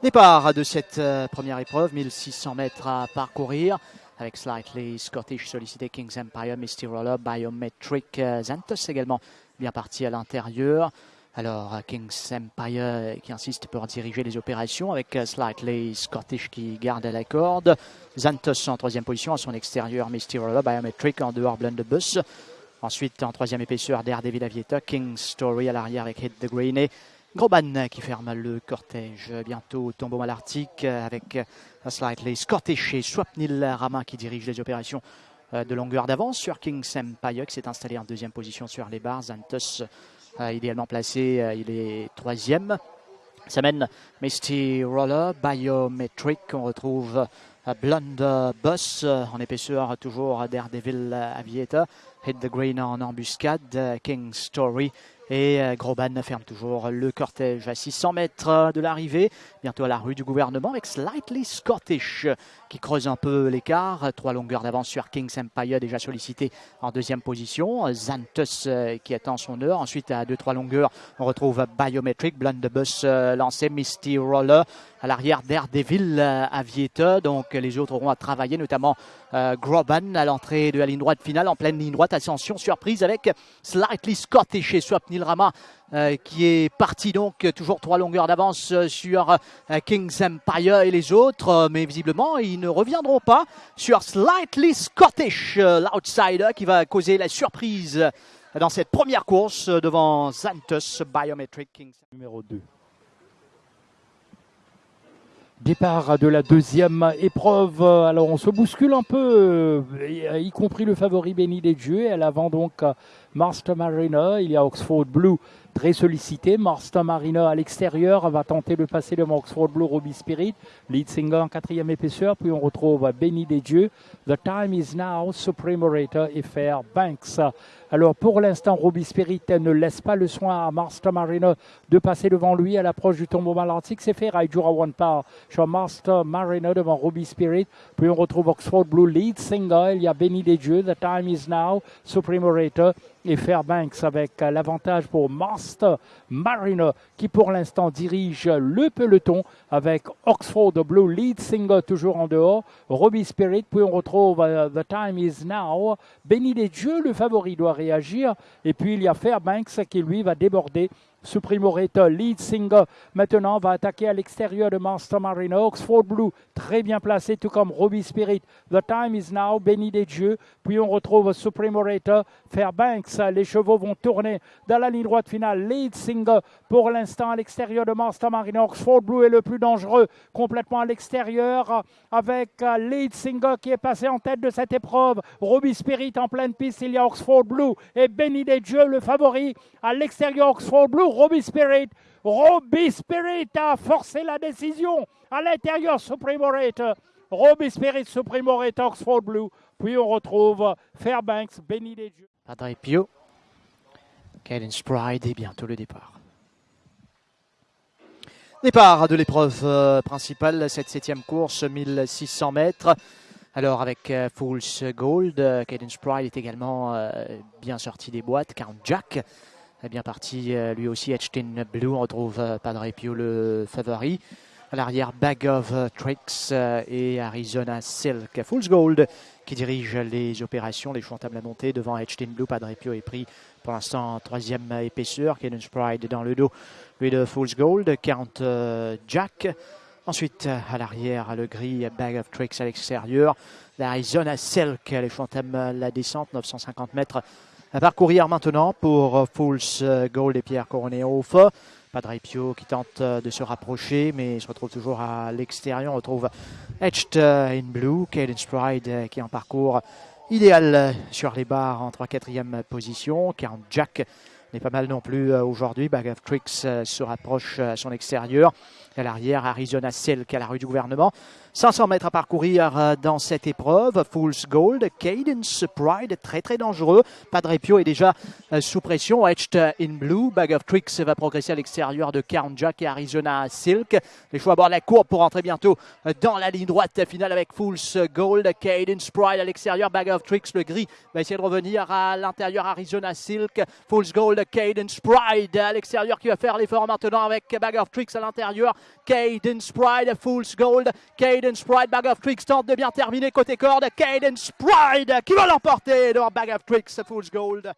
Départ de cette première épreuve, 1600 mètres à parcourir avec Slightly Scottish sollicité King's Empire, Misty Roller, Biometric, Zantos également bien parti à l'intérieur. Alors, King's Empire qui insiste pour diriger les opérations avec Slightly Scottish qui garde la corde. Zantos en troisième position à son extérieur, Misty Roller, Biometric en dehors, Blunderbuss. Ensuite, en troisième épaisseur, Daredevil Aviator, King's Story à l'arrière avec Hit the Green Groban qui ferme le cortège. Bientôt, tombeau malartique avec Slightly Scottish et Swapnil Rama qui dirige les opérations euh, de longueur d'avance sur King's Empire qui s'est installé en deuxième position sur les barres. Zantos euh, idéalement placé, euh, il est troisième. Ça mène Misty Roller, Biometric, on retrouve Blonde Boss en épaisseur, toujours Daredevil Aviator, Hit the Green en embuscade, King Story et euh, Groban ferme toujours le cortège à 600 mètres de l'arrivée, bientôt à la rue du gouvernement avec Slightly Scottish qui creuse un peu l'écart. Trois longueurs d'avance sur King's Empire déjà sollicité en deuxième position. Xanthus euh, qui attend son heure. Ensuite à 2-3 longueurs, on retrouve Biometric, Blunderbuss euh, lancé, Misty Roller à l'arrière Daredevil Aviator. Donc les autres auront à travailler, notamment Groban à l'entrée de la ligne droite finale en pleine ligne droite. Ascension surprise avec Slightly Scottish et Swapnil Rama euh, qui est parti donc toujours trois longueurs d'avance euh, sur euh, King's Empire et les autres, mais visiblement ils ne reviendront pas sur Slightly Scottish, l'outsider qui va causer la surprise dans cette première course devant Xanthus Biometric Kings numéro 2. Départ de la deuxième épreuve. Alors on se bouscule un peu, y compris le favori Béni des Dieux. Et à l'avant donc Master Mariner. Il y a Oxford Blue très sollicité. Marston Marina à l'extérieur va tenter de passer devant Oxford Blue Ruby Spirit. Lead Singer en quatrième épaisseur. Puis on retrouve Benny des Dieux. The Time is Now, Supreme Orator et Banks. Alors pour l'instant, Ruby Spirit ne laisse pas le soin à Master Marina de passer devant lui à l'approche du tombeau malartique. C'est fait. Raijura One Power sur Master Marina devant Ruby Spirit. Puis on retrouve Oxford Blue Lead Singer. Il y a Benny des Dieux. The Time is Now, Supreme Orator et Fairbanks avec l'avantage pour Master Mariner qui pour l'instant dirige le peloton avec Oxford Blue Lead Singer toujours en dehors, Robbie Spirit, puis on retrouve euh, The Time Is Now, Benny des Dieux, le favori doit réagir, et puis il y a Fairbanks qui lui va déborder Supremo Reta, lead singer, maintenant va attaquer à l'extérieur de Master Marino. Oxford Blue, très bien placé, tout comme Ruby Spirit. The time is now, béni des. Puis on retrouve Supremo Reta, Fairbanks. Les chevaux vont tourner dans la ligne droite finale. Lead singer, pour l'instant, à l'extérieur de Master Marino. Oxford Blue est le plus dangereux, complètement à l'extérieur, avec euh, Lead Singer qui est passé en tête de cette épreuve. Ruby Spirit en pleine piste, il y a Oxford Blue et béni des dieux, le favori. À l'extérieur, Oxford Blue, Robbie Spirit. A forcé la décision à l'intérieur Spirit, Supreme Orator, Oxford Blue. Puis on retrouve Fairbanks, Benny des Dieux. Pio, Cadence Pride et bientôt le départ. Départ de l'épreuve euh, principale, cette septième course, 1600 mètres. Alors avec euh, Fool's Gold, euh, Cadence Pride est également bien sorti des boîtes. Count Jack est bien parti euh, lui aussi. Etchtin Blue, on retrouve euh, Padre Pio le favori. À l'arrière, Bag of Tricks euh, et Arizona Silk. Fool's Gold qui dirige les opérations, les chevaux à monter devant Etchtin Blue. Padre Pio est pris pour l'instant en troisième épaisseur. Cadence Pride dans le dos, lui de Fool's Gold. Count Jack. Ensuite, à l'arrière, le gris Bag of Tricks à l'extérieur. L'Arizona Silk, les chevaux la descente, 950 mètres à parcourir maintenant pour euh, Fools euh, Gold et Pierre Coroneoff. Padre Pio qui tente euh, de se rapprocher, mais se retrouve toujours à l'extérieur. On retrouve Etched in Blue, Cadence Pride qui est en parcours idéal sur les barres en 3-4e position. Count Jack n'est pas mal non plus aujourd'hui. Bag of Tricks se rapproche à son extérieur. À l'arrière, Arizona Silk à la rue du gouvernement. 500 mètres à parcourir euh, dans cette épreuve. Fool's Gold, Cadence Pride, très très dangereux. Padre Pio est déjà euh, sous pression. Etched in Blue, Bag of Tricks va progresser à l'extérieur de Count Jack et Arizona Silk. Les choix à bord de la courbe pour entrer bientôt euh, dans la ligne droite finale avec Fool's Gold, Cadence Pride à l'extérieur, Bag of Tricks, le gris va essayer de revenir à l'intérieur Arizona Silk. Fool's Gold, Cadence Pride à l'extérieur qui va faire l'effort maintenant avec Bag of Tricks à l'intérieur. Cadence Pride, Fool's Gold, Cadence Cadence Pride, Bag of Tricks tente de bien terminer côté corde. Cadence Pride qui va l'emporter devant Bag of Tricks, Fool's Gold.